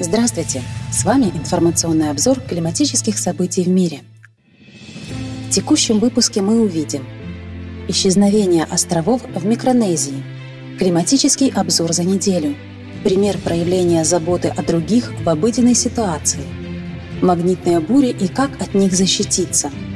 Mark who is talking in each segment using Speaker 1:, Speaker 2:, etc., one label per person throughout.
Speaker 1: Здравствуйте! С вами информационный обзор климатических событий в мире. В текущем выпуске мы увидим Исчезновение островов в Микронезии Климатический обзор за неделю Пример проявления заботы о других в обыденной ситуации Магнитные бури и как от них защититься –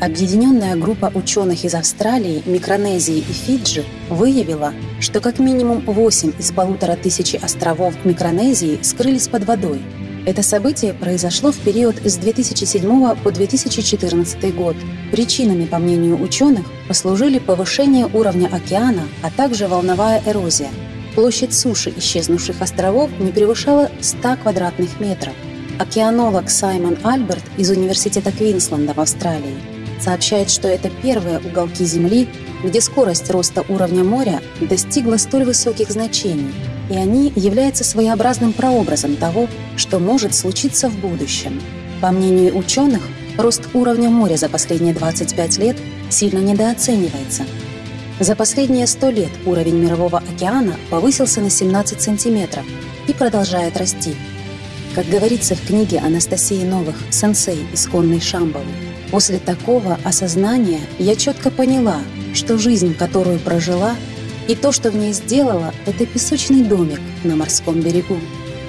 Speaker 1: Объединенная группа ученых из Австралии, Микронезии и Фиджи выявила, что как минимум 8 из полутора тысячи островов Микронезии скрылись под водой. Это событие произошло в период с 2007 по 2014 год. Prичинами, по мнению ученых, послужили повышение уровня океана, а также волновая эрозия. Площадь суши исчезнувших островов не превышала 100 квадратных метров. Океанолог Саймон Альберт из Университета Квинсленда в Австралии сообщает, что это первые уголки Земли, где скорость роста уровня моря достигла столь высоких значений, и они являются своеобразным прообразом того, что может случиться в будущем. По мнению ученых, рост уровня моря за последние 25 лет сильно недооценивается. За последние 100 лет уровень Мирового океана повысился на 17 сантиметров и продолжает расти. Как говорится в книге Анастасии Новых «Сенсей. Исконный Шамбалы», После такого осознания я четко поняла, что жизнь, которую прожила, и то, что в ней сделала, это песочный домик на морском берегу,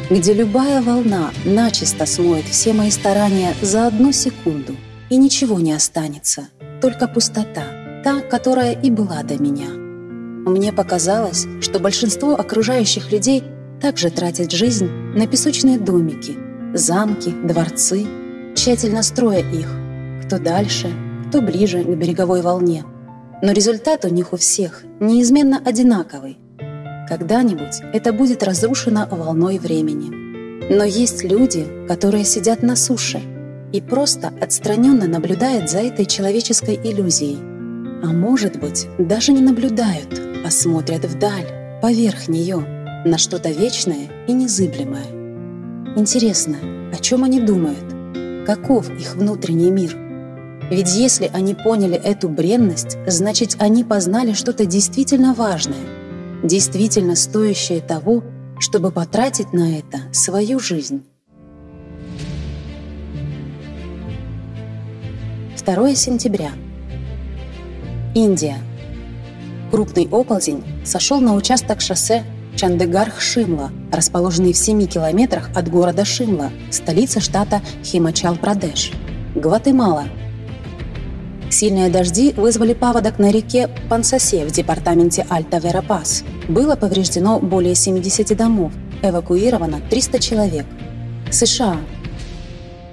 Speaker 1: где любая волна начисто смоет все мои старания за одну секунду, и ничего не останется, только пустота, та, которая и была до меня. Мне показалось, что большинство окружающих людей также тратят жизнь на песочные домики, замки, дворцы, тщательно строя их, кто дальше, кто ближе к береговой волне. Но результат у них у всех неизменно одинаковый. Когда-нибудь это будет разрушено волной времени. Но есть люди, которые сидят на суше и просто отстраненно наблюдают за этой человеческой иллюзией. А может быть, даже не наблюдают, а смотрят вдаль, поверх нее, на что-то вечное и незыблемое. Интересно, о чем они думают? Каков их внутренний мир – ведь если они поняли эту бренность, значит, они познали что-то действительно важное, действительно стоящее того, чтобы потратить на это свою жизнь. 2 сентября. Индия. Крупный оползень сошел на участок шоссе Чандегарх-Шимла, расположенный в 7 километрах от города Шимла, столицы штата Химачал-Прадеш. Гватемала – Сильные дожди вызвали паводок на реке Пансасе в департаменте Альта-Верапас. Было повреждено более 70 домов, эвакуировано 300 человек. США.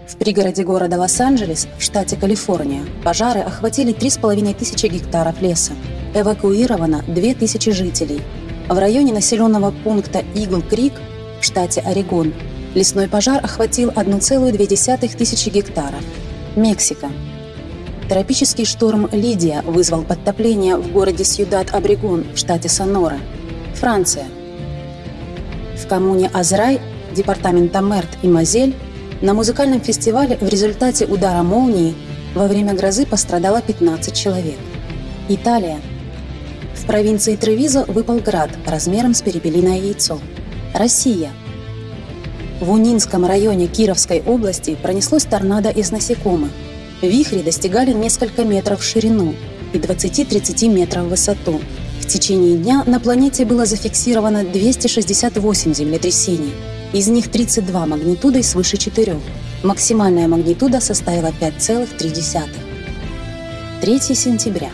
Speaker 1: В пригороде города Лос-Анджелес, в штате Калифорния, пожары охватили 3,5 тысячи гектаров леса. Эвакуировано 2000 жителей. В районе населенного пункта Игл-Крик в штате Орегон лесной пожар охватил 1,2 тысячи гектаров. Мексика. Тропический шторм «Лидия» вызвал подтопление в городе Сьюдад-Абрегон в штате Сонора, Франция. В коммуне Азрай, департамента Мерт и Мазель, на музыкальном фестивале в результате удара молнии во время грозы пострадало 15 человек. Италия. В провинции Тревизо выпал град размером с перепелиное яйцо. Россия. В Унинском районе Кировской области пронеслось торнадо из насекомых – Вихри достигали несколько метров в ширину и 20-30 метров в высоту. В течение дня на планете было зафиксировано 268 землетрясений, из них 32 магнитудой свыше 4. Максимальная магнитуда составила 5,3. 3 сентября.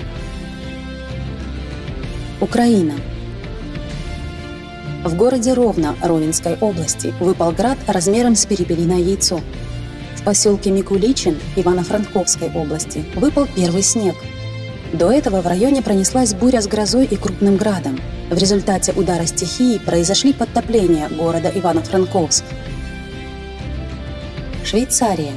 Speaker 1: Украина. В городе Ровно Ровенской области выпал град размером с перепелиное яйцо – в поселке Микуличин Ивано-Франковской области выпал первый снег. До этого в районе пронеслась буря с грозой и крупным градом. В результате удара стихии произошли подтопления города Ивано-Франковск. Швейцария.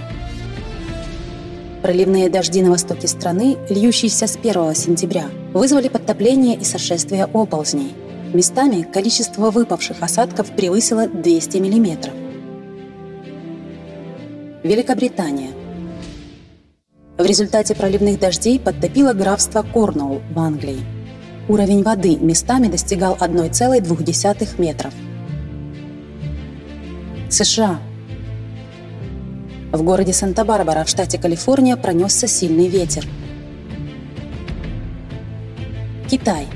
Speaker 1: Проливные дожди на востоке страны, льющиеся с 1 сентября, вызвали подтопление и сошествие оползней. Местами количество выпавших осадков превысило 200 миллиметров. Великобритания. В результате проливных дождей подтопило графство Корнуолл в Англии. Уровень воды местами достигал 1,2 метров. США. В городе Санта-Барбара в штате Калифорния пронесся сильный ветер. Китай.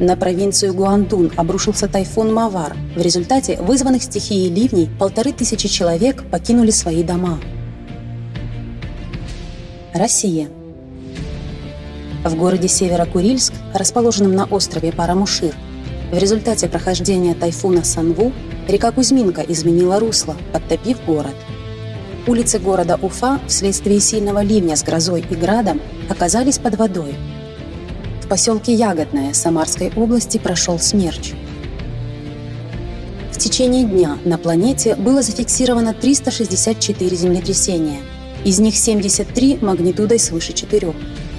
Speaker 1: На провинцию Гуандун обрушился тайфун Мавар. В результате вызванных стихией ливней полторы тысячи человек покинули свои дома. Россия. В городе Северо-Курильск, расположенном на острове Парамушир, в результате прохождения тайфуна Санву река Кузьминка изменила русло, подтопив город. Улицы города Уфа вследствие сильного ливня с грозой и градом оказались под водой. В поселке Ягодное Самарской области прошел смерч. В течение дня на планете было зафиксировано 364 землетрясения, из них 73 магнитудой свыше 4.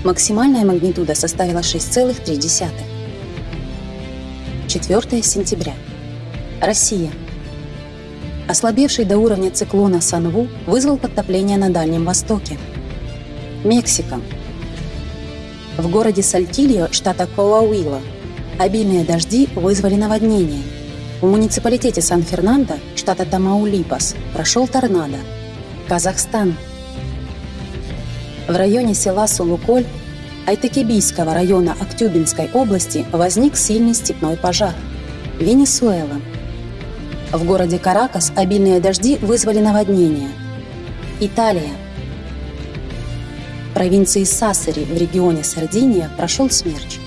Speaker 1: Максимальная магнитуда составила 6,3. 4 сентября. Россия. Ослабевший до уровня циклона Санву вызвал подтопление на Дальнем Востоке. Мексика. В городе Сальтильо, штата Коауила, обильные дожди вызвали наводнение. В муниципалитете Сан-Фернандо, штата Тамаулипас, прошел торнадо. Казахстан. В районе села Сулуколь Айтекебийского района Актюбинской области возник сильный степной пожар. Венесуэла. В городе Каракас обильные дожди вызвали наводнение. Италия. Провинции Сассари в регионе Сардиния прошел смерч.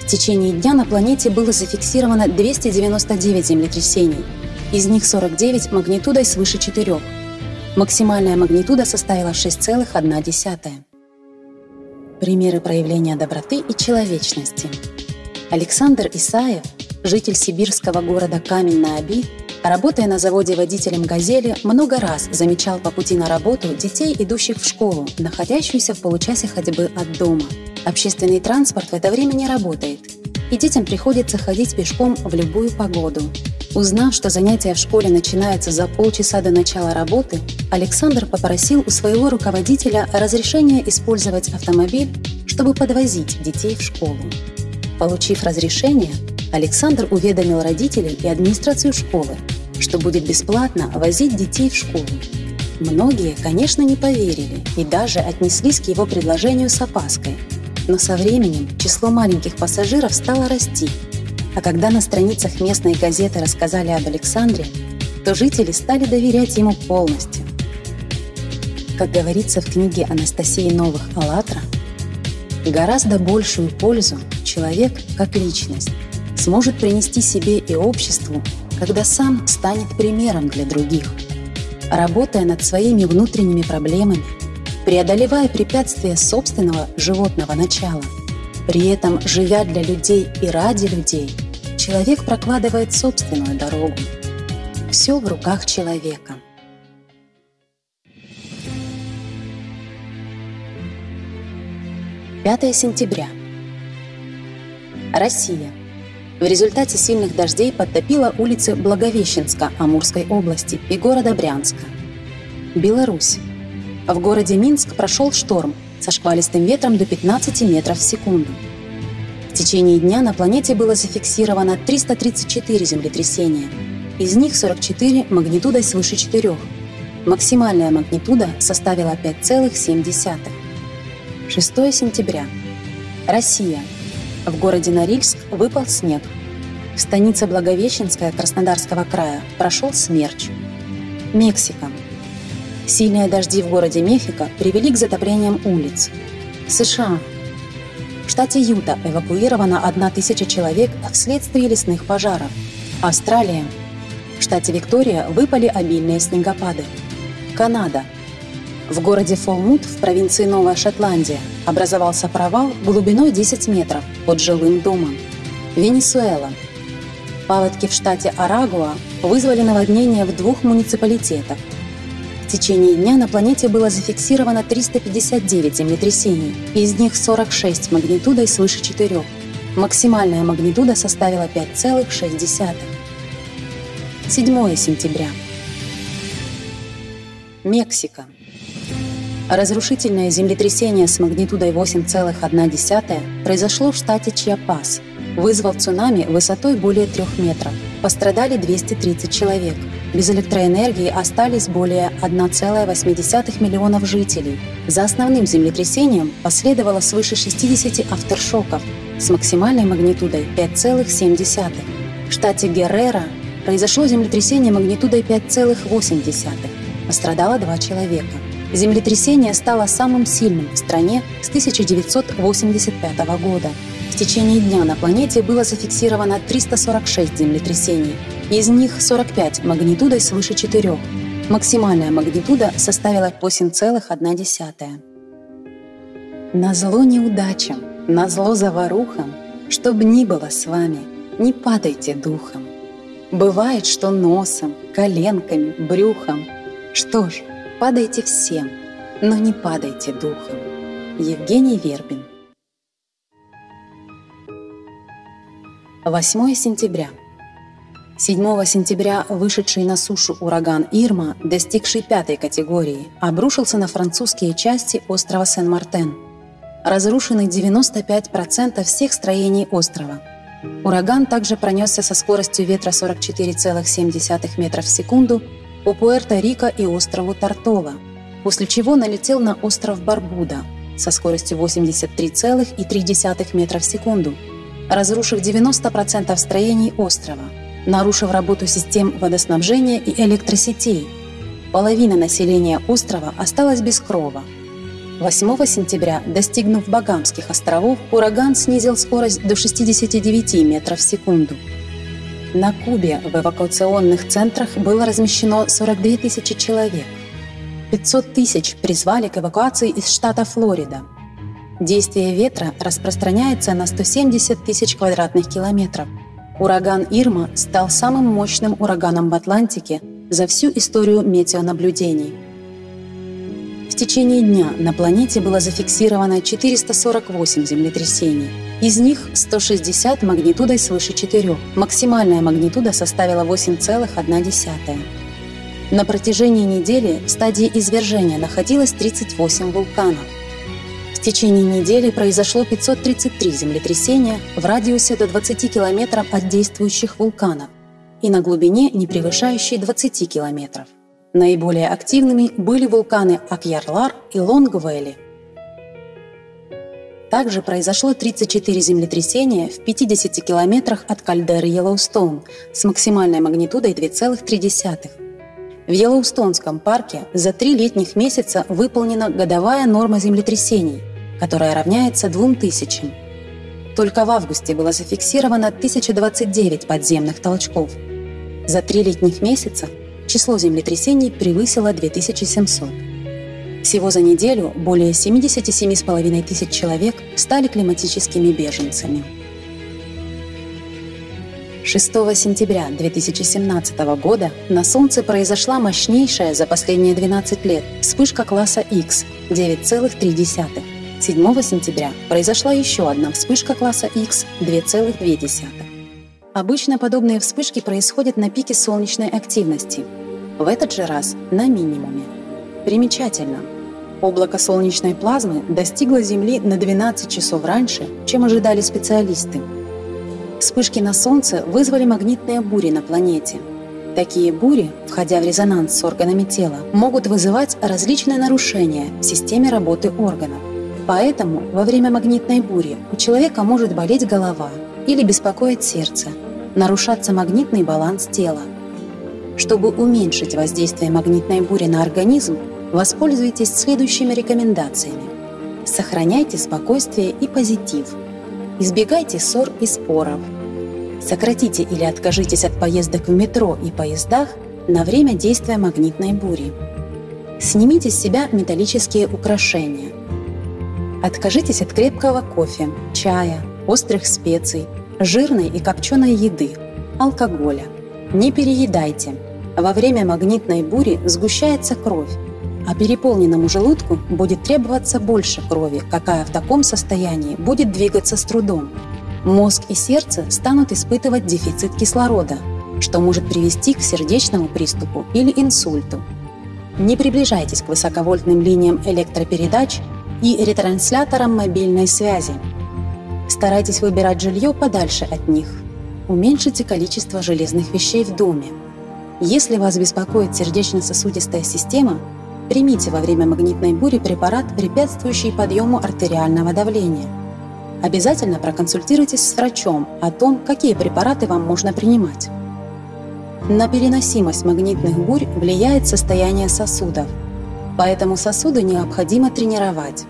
Speaker 1: В течение дня на планете было зафиксировано 299 землетрясений, из них 49 магнитудой свыше 4. Максимальная магнитуда составила 6,1. Примеры проявления доброты и человечности. Александр Исаев, житель сибирского города Камень-на-Оби, работая на заводе водителем «Газели», много раз замечал по пути на работу детей, идущих в школу, находящуюся в получасе ходьбы от дома. Общественный транспорт в это время не работает, и детям приходится ходить пешком в любую погоду. Узнав, что занятия в школе начинаются за полчаса до начала работы, Александр попросил у своего руководителя разрешения использовать автомобиль, чтобы подвозить детей в школу. Получив разрешение, Александр уведомил родителей и администрацию школы, что будет бесплатно возить детей в школу. Многие, конечно, не поверили и даже отнеслись к его предложению с опаской. Но со временем число маленьких пассажиров стало расти – а когда на страницах местной газеты рассказали об Александре, то жители стали доверять ему полностью. Как говорится в книге Анастасии Новых «АЛЛАТРА», гораздо большую пользу человек, как личность, сможет принести себе и обществу, когда сам станет примером для других. Работая над своими внутренними проблемами, преодолевая препятствия собственного животного начала – при этом, живя для людей и ради людей, человек прокладывает собственную дорогу. Все в руках человека. Пятое сентября. Россия. В результате сильных дождей подтопила улицы Благовещенска Амурской области и города Брянска. Беларусь. В городе Минск прошел шторм, со шквалистым ветром до 15 метров в секунду. В течение дня на планете было зафиксировано 334 землетрясения, из них 44 магнитудой свыше 4. Максимальная магнитуда составила 5,7. 6 сентября. Россия. В городе Норильск выпал снег. В станице Благовещенская Краснодарского края прошел смерч. Мексика. Сильные дожди в городе Мехико привели к затоплениям улиц. США. В штате Юта эвакуировано 1000 человек вследствие лесных пожаров. Австралия. В штате Виктория выпали обильные снегопады. Канада. В городе Фолмут в провинции Новая Шотландия образовался провал глубиной 10 метров под жилым домом. Венесуэла. Паводки в штате Арагуа вызвали наводнение в двух муниципалитетах в течение дня на планете было зафиксировано 359 землетрясений, из них 46 магнитудой свыше 4. Максимальная магнитуда составила 5,6. 7 сентября. Мексика. Разрушительное землетрясение с магнитудой 8,1 произошло в штате Чиапас, вызвав цунами высотой более трех метров – пострадали 230 человек. Без электроэнергии остались более 1,8 миллионов жителей. За основным землетрясением последовало свыше 60 авторшоков с максимальной магнитудой 5,7. В штате Геррера произошло землетрясение магнитудой 5,8. Пострадало два человека. Землетрясение стало самым сильным в стране с 1985 года. В течение дня на планете было зафиксировано 346 землетрясений, из них 45 магнитудой свыше 4. Максимальная магнитуда составила 8,1. На зло неудачам, на зло заварухам, чтоб ни было с вами, не падайте духом. Бывает, что носом, коленками, брюхом. Что ж, падайте всем, но не падайте духом. Евгений Вербин 8 сентября. 7 сентября вышедший на сушу ураган Ирма, достигший пятой категории, обрушился на французские части острова Сен-Мартен. Разрушены 95% всех строений острова. Ураган также пронесся со скоростью ветра 44,7 метров в секунду по Пуэрто-Рико и острову Тартова, после чего налетел на остров Барбуда со скоростью 83,3 метра в секунду – разрушив 90% строений острова, нарушив работу систем водоснабжения и электросетей. Половина населения острова осталась без крова. 8 сентября, достигнув Багамских островов, ураган снизил скорость до 69 метров в секунду. На Кубе в эвакуационных центрах было размещено 42 тысячи человек. 500 тысяч призвали к эвакуации из штата Флорида – Действие ветра распространяется на 170 тысяч квадратных километров. Ураган Ирма стал самым мощным ураганом в Атлантике за всю историю метеонаблюдений. В течение дня на планете было зафиксировано 448 землетрясений. Из них 160 магнитудой свыше 4. Максимальная магнитуда составила 8,1. На протяжении недели в стадии извержения находилось 38 вулканов. В течение недели произошло 533 землетрясения в радиусе до 20 километров от действующих вулканов и на глубине, не превышающей 20 километров. Наиболее активными были вулканы Акьярлар и Лонгвелли. Также произошло 34 землетрясения в 50 километрах от кальдеры Йеллоустоун с максимальной магнитудой 2,3. В Йеллоустонском парке за три летних месяца выполнена годовая норма землетрясений которая равняется 2000. Только в августе было зафиксировано 1029 подземных толчков. За три летних месяца число землетрясений превысило 2700. Всего за неделю более 77,5 тысяч человек стали климатическими беженцами. 6 сентября 2017 года на Солнце произошла мощнейшая за последние 12 лет вспышка класса X 9,3. 7 сентября произошла еще одна вспышка класса X 2,2. Обычно подобные вспышки происходят на пике солнечной активности. В этот же раз на минимуме. Примечательно. Облако солнечной плазмы достигло Земли на 12 часов раньше, чем ожидали специалисты. Вспышки на Солнце вызвали магнитные бури на планете. Такие бури, входя в резонанс с органами тела, могут вызывать различные нарушения в системе работы органов. Поэтому во время магнитной бури у человека может болеть голова или беспокоить сердце, нарушаться магнитный баланс тела. Чтобы уменьшить воздействие магнитной бури на организм, воспользуйтесь следующими рекомендациями. Сохраняйте спокойствие и позитив. Избегайте ссор и споров. Сократите или откажитесь от поездок в метро и поездах на время действия магнитной бури. Снимите с себя металлические украшения – Откажитесь от крепкого кофе, чая, острых специй, жирной и копченой еды, алкоголя. Не переедайте. Во время магнитной бури сгущается кровь, а переполненному желудку будет требоваться больше крови, какая в таком состоянии будет двигаться с трудом. Мозг и сердце станут испытывать дефицит кислорода, что может привести к сердечному приступу или инсульту. Не приближайтесь к высоковольтным линиям электропередач и ретранслятором мобильной связи. Старайтесь выбирать жилье подальше от них. уменьшите количество железных вещей в доме. Если вас беспокоит сердечно-сосудистая система, примите во время магнитной бури препарат, препятствующий подъему артериального давления. Обязательно проконсультируйтесь с врачом о том, какие препараты вам можно принимать. На переносимость магнитных бурь влияет состояние сосудов, поэтому сосуды необходимо тренировать.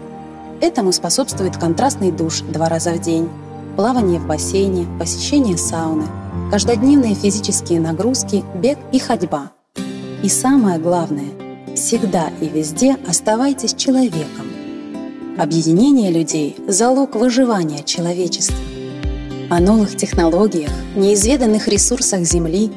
Speaker 1: Этому способствует контрастный душ два раза в день, плавание в бассейне, посещение сауны, каждодневные физические нагрузки, бег и ходьба. И самое главное, всегда и везде оставайтесь человеком. Объединение людей – залог выживания человечества. О новых технологиях, неизведанных ресурсах Земли,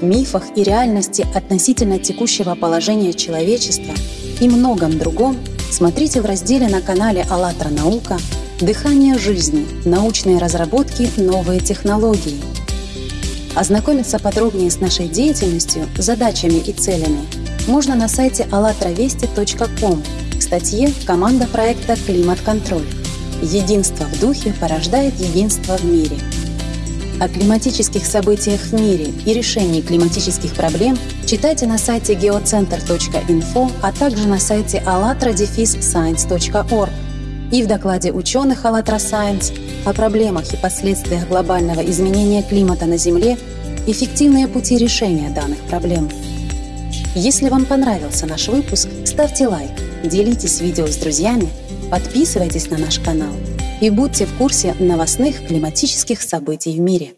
Speaker 1: мифах и реальности относительно текущего положения человечества и многом другом смотрите в разделе на канале «АЛЛАТРА Наука» «Дыхание жизни. Научные разработки. Новые технологии». Ознакомиться подробнее с нашей деятельностью, задачами и целями можно на сайте allatravesti.com в статье «Команда проекта «Климат-контроль». Единство в духе порождает единство в мире. О климатических событиях в мире и решении климатических проблем читайте на сайте geocenter.info, а также на сайте allatra-science.org и в докладе ученых «АЛЛАТРА Science о проблемах и последствиях глобального изменения климата на Земле эффективные пути решения данных проблем. Если вам понравился наш выпуск, ставьте лайк, делитесь видео с друзьями, подписывайтесь на наш канал и будьте в курсе новостных климатических событий в мире.